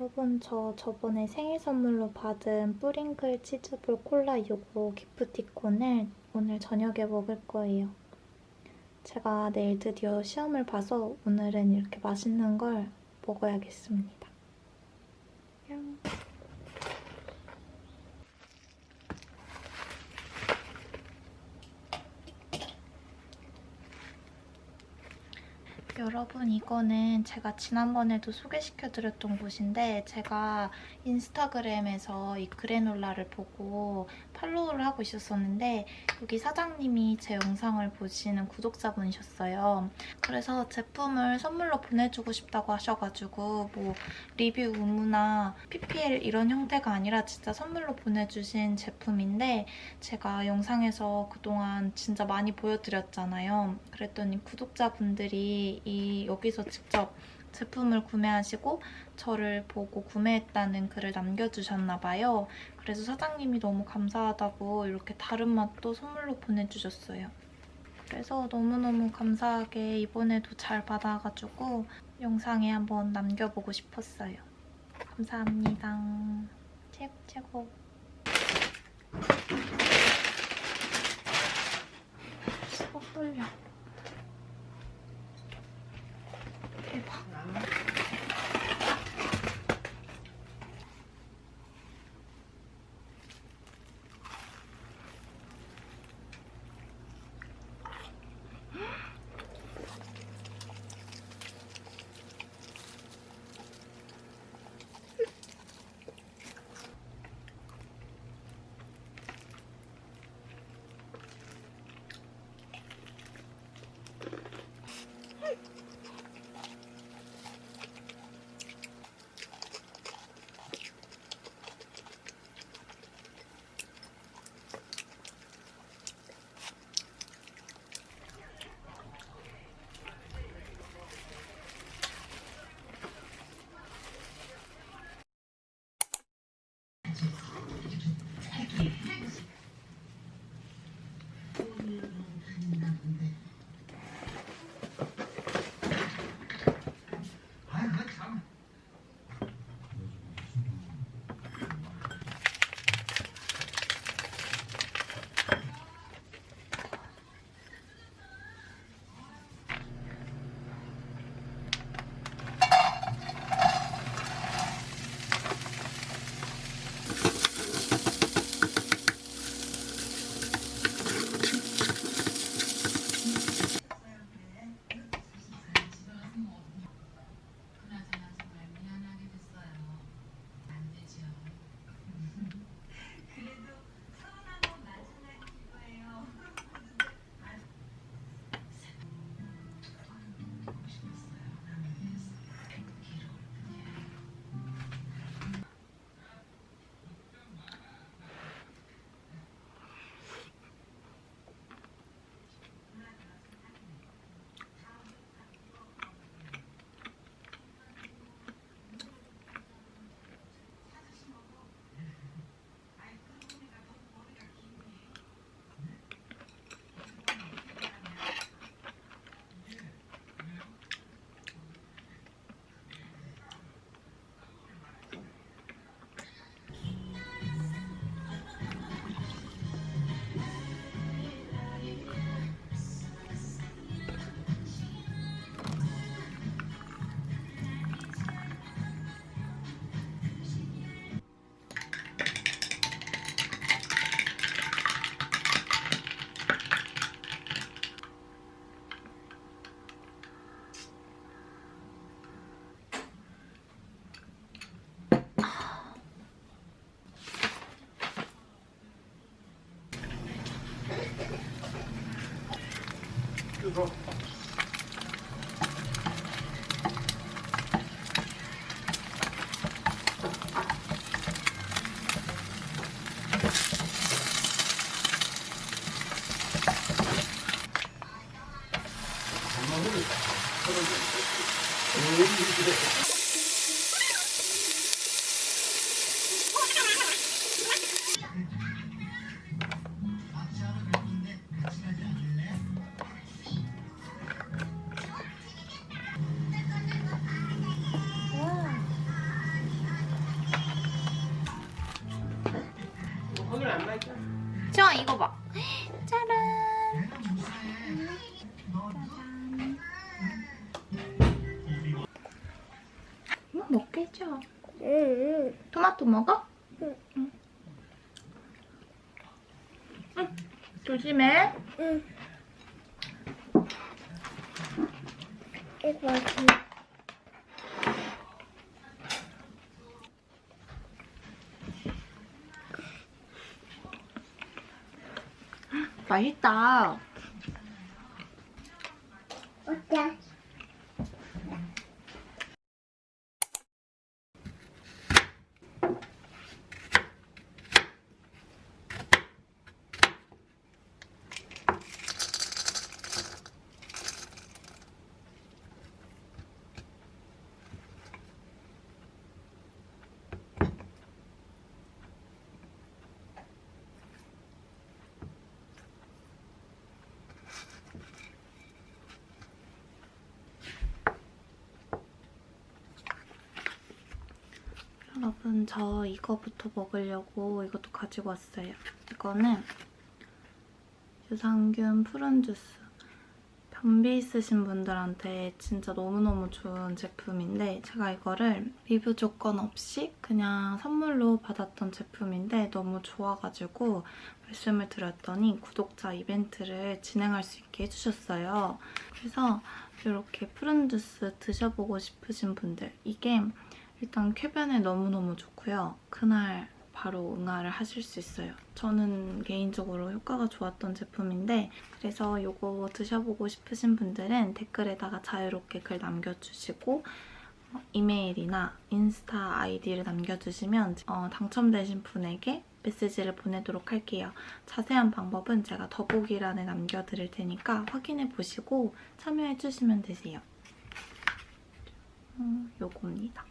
여러분 저 저번에 생일 선물로 받은 뿌링클 치즈볼 콜라 요거 기프티콘을 오늘 저녁에 먹을 거예요. 제가 내일 드디어 시험을 봐서 오늘은 이렇게 맛있는 걸 먹어야겠습니다. 여러분 이거는 제가 지난번에도 소개시켜드렸던 곳인데 제가 인스타그램에서 이 그래놀라를 보고 팔로우를 하고 있었었는데 여기 사장님이 제 영상을 보시는 구독자분이셨어요. 그래서 제품을 선물로 보내주고 싶다고 하셔가지고 뭐 리뷰 의무나 PPL 이런 형태가 아니라 진짜 선물로 보내주신 제품인데 제가 영상에서 그동안 진짜 많이 보여드렸잖아요. 그랬더니 구독자분들이 이 여기서 직접 제품을 구매하시고 저를 보고 구매했다는 글을 남겨주셨나 봐요. 그래서 사장님이 너무 감사하다고 이렇게 다른 맛도 선물로 보내주셨어요. 그래서 너무너무 감사하게 이번에도 잘 받아가지고 영상에 한번 남겨보고 싶었어요. 감사합니다. 최고 최고. 어 떨려. 저 먹어? 응. 응. 응. 조심해. 응. 이거 맛있네. 맛있다. 여러분 저 이거부터 먹으려고 이것도 가지고 왔어요. 이거는 유산균 푸른 주스. 변비 있으신 분들한테 진짜 너무너무 좋은 제품인데 제가 이거를 리뷰 조건 없이 그냥 선물로 받았던 제품인데 너무 좋아가지고 말씀을 드렸더니 구독자 이벤트를 진행할 수 있게 해주셨어요. 그래서 이렇게 푸른 주스 드셔보고 싶으신 분들 이게 일단 쾌변에 너무너무 좋고요. 그날 바로 응아를 하실 수 있어요. 저는 개인적으로 효과가 좋았던 제품인데 그래서 이거 드셔보고 싶으신 분들은 댓글에다가 자유롭게 글 남겨주시고 어, 이메일이나 인스타 아이디를 남겨주시면 어, 당첨되신 분에게 메시지를 보내도록 할게요. 자세한 방법은 제가 더보기란에 남겨드릴 테니까 확인해보시고 참여해주시면 되세요. 음, 요겁니다.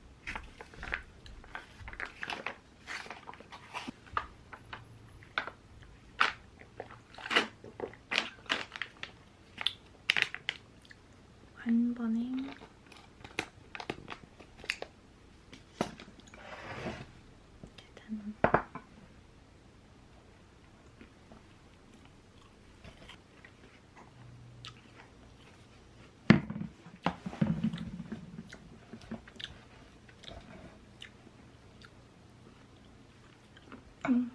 한 번에 짜잔. 음.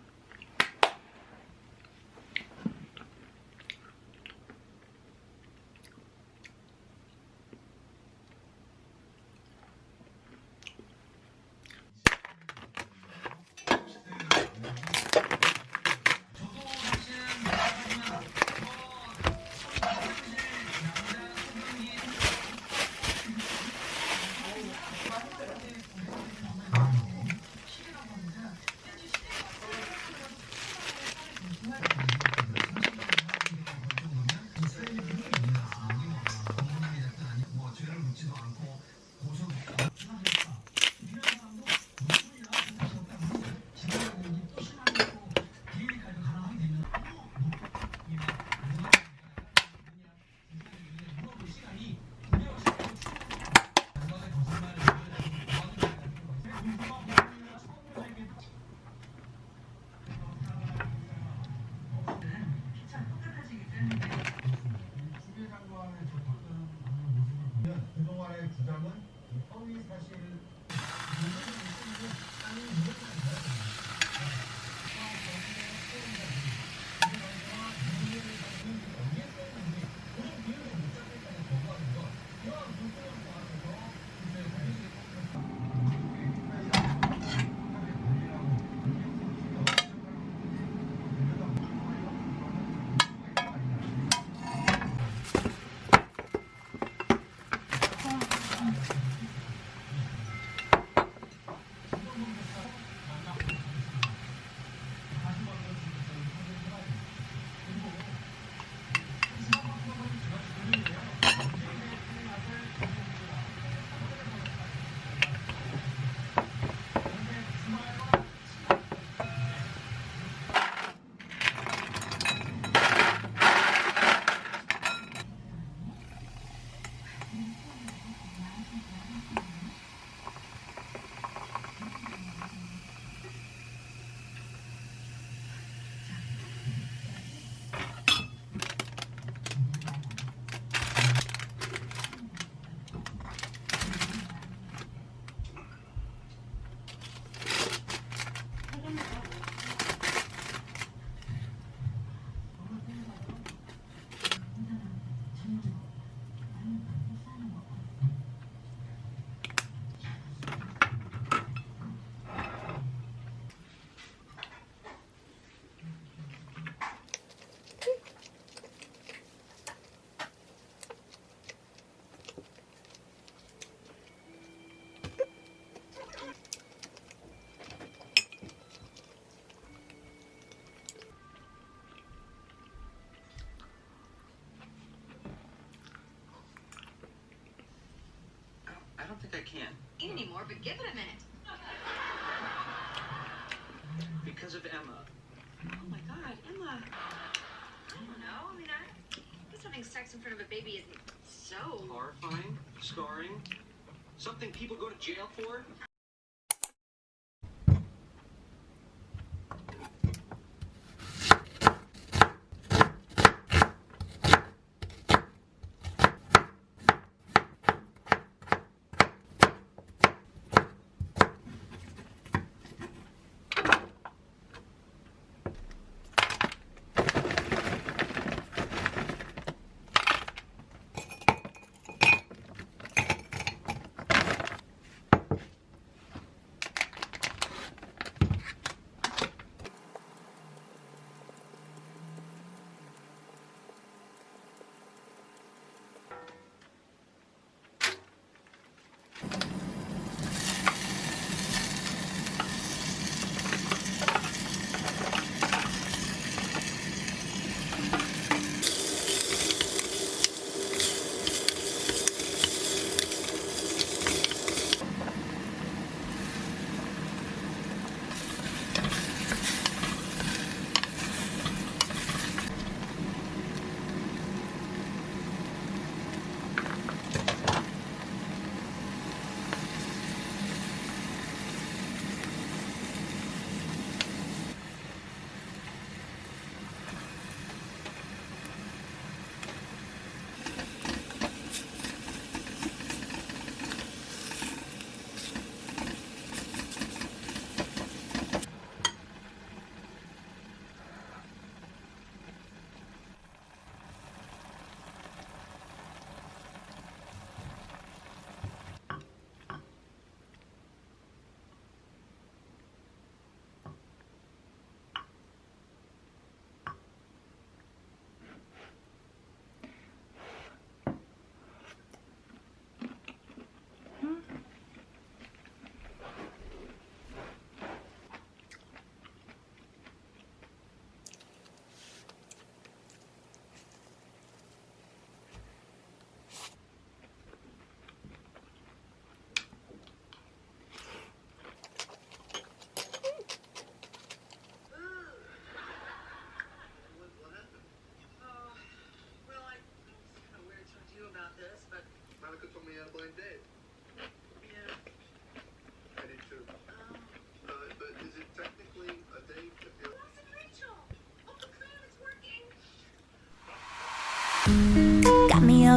그동 that can. Ain't anymore, but give it a minute. Because of Emma. Oh my god, Emma. I don't know. I mean, I guess having sex in front of a baby isn't so. Horrifying, scarring, something people go to jail for.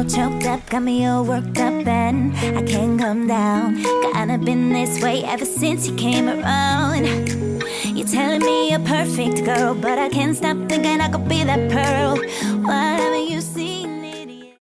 Choked up, got me all worked up, and I can't come down. Kinda been this way ever since you came around. You're telling me you're perfect, girl, but I can't stop thinking I could be that pearl. Say.